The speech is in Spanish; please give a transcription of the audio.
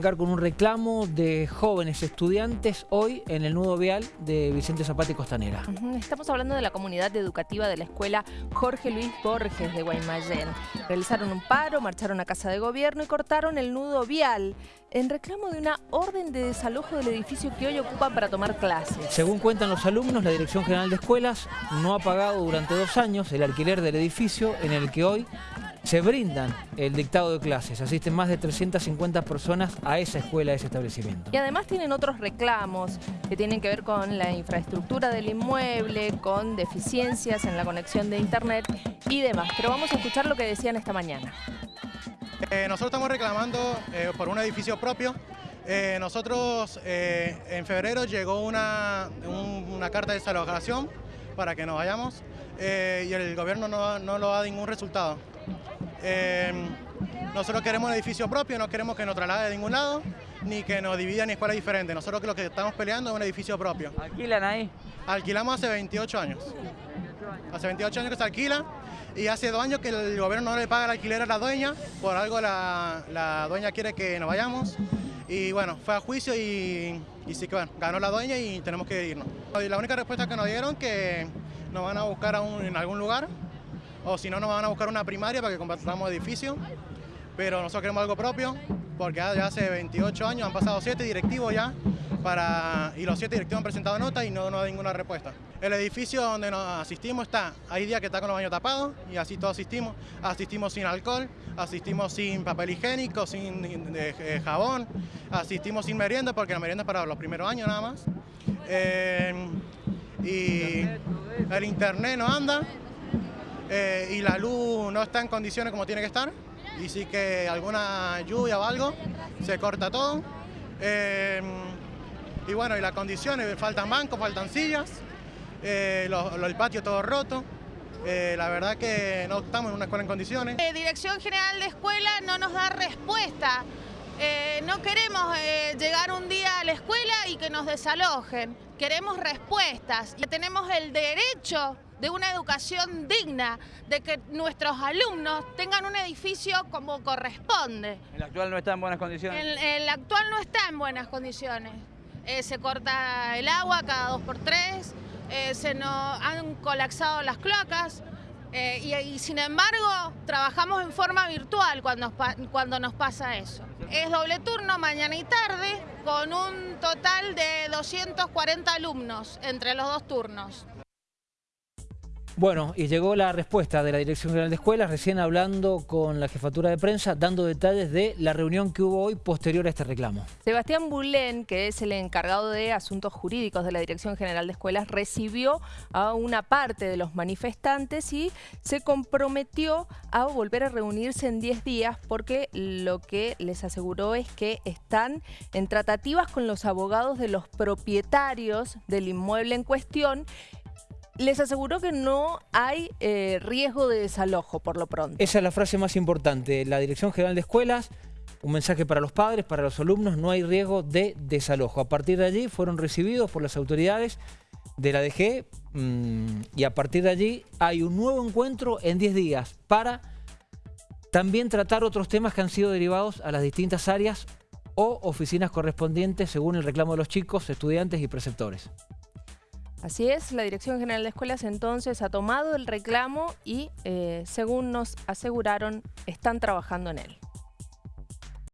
arrancar con un reclamo de jóvenes estudiantes hoy en el nudo vial de Vicente Zapata y Costanera. Estamos hablando de la comunidad educativa de la escuela Jorge Luis Borges de Guaymallén. Realizaron un paro, marcharon a casa de gobierno y cortaron el nudo vial en reclamo de una orden de desalojo del edificio que hoy ocupan para tomar clases. Según cuentan los alumnos, la Dirección General de Escuelas no ha pagado durante dos años el alquiler del edificio en el que hoy se brindan el dictado de clases. Asisten más de 350 personas a esa escuela, a ese establecimiento. Y además tienen otros reclamos que tienen que ver con la infraestructura del inmueble, con deficiencias en la conexión de internet y demás. Pero vamos a escuchar lo que decían esta mañana. Eh, nosotros estamos reclamando eh, por un edificio propio. Eh, nosotros en febrero llegó una, una carta de desalojación para que nos vayamos y el gobierno no, no lo da ningún resultado. Nosotros queremos un edificio propio, no queremos que nos traslade de ningún lado, ni que nos divida en escuelas diferentes. Nosotros lo que estamos peleando es un edificio propio. ¿Alquilan ahí? Alquilamos hace 28 años. Hace 28 años que se alquila y hace dos años que el gobierno no le paga el alquiler a la dueña, por algo la, dueña quiere que nos vayamos. Y bueno, fue a juicio y, sí que bueno, ganó la dueña y tenemos que irnos. Y la única respuesta que nos dieron que nos van a buscar en algún lugar, o si no nos van a buscar una primaria para que compartamos edificio, pero nosotros queremos algo propio, porque ya hace 28 años han pasado 7 directivos ya, para, y los siete directivos han presentado notas y no, no hay ninguna respuesta. El edificio donde nos asistimos está, hay días que está con los baños tapados y así todos asistimos. Asistimos sin alcohol, asistimos sin papel higiénico, sin eh, jabón, asistimos sin merienda porque la merienda es para los primeros años nada más. Eh, y el internet no anda eh, y la luz no está en condiciones como tiene que estar y sí que alguna lluvia o algo se corta todo. Y bueno, y las condiciones, faltan bancos, faltan sillas, eh, el patio todo roto. Eh, la verdad que no estamos en una escuela en condiciones. Dirección General de Escuela no nos da respuesta. Eh, no queremos llegar un día a la escuela y que nos desalojen. Queremos respuestas y tenemos el derecho de una educación digna, de que nuestros alumnos tengan un edificio como corresponde. ¿El actual no está en buenas condiciones? el actual no está en buenas condiciones. Eh, se corta el agua cada dos por tres, eh, se nos han colapsado las cloacas eh, y, sin embargo trabajamos en forma virtual cuando, cuando nos pasa eso. Es doble turno mañana y tarde con un total de 240 alumnos entre los dos turnos. Bueno, y llegó la respuesta de la Dirección General de Escuelas, recién hablando con la jefatura de prensa, dando detalles de la reunión que hubo hoy posterior a este reclamo. Sebastián Bulén, que es el encargado de asuntos jurídicos de la Dirección General de Escuelas, recibió a una parte de los manifestantes y se comprometió a volver a reunirse en 10 días porque lo que les aseguró es que están en tratativas con los abogados de los propietarios del inmueble en cuestión les aseguró que no hay eh, riesgo de desalojo por lo pronto. Esa es la frase más importante. La Dirección General de Escuelas, un mensaje para los padres, para los alumnos, no hay riesgo de desalojo. A partir de allí fueron recibidos por las autoridades de la DG mm, y a partir de allí hay un nuevo encuentro en 10 días para también tratar otros temas que han sido derivados a las distintas áreas o oficinas correspondientes según el reclamo de los chicos, estudiantes y preceptores. Así es, la Dirección General de Escuelas entonces ha tomado el reclamo y, eh, según nos aseguraron, están trabajando en él.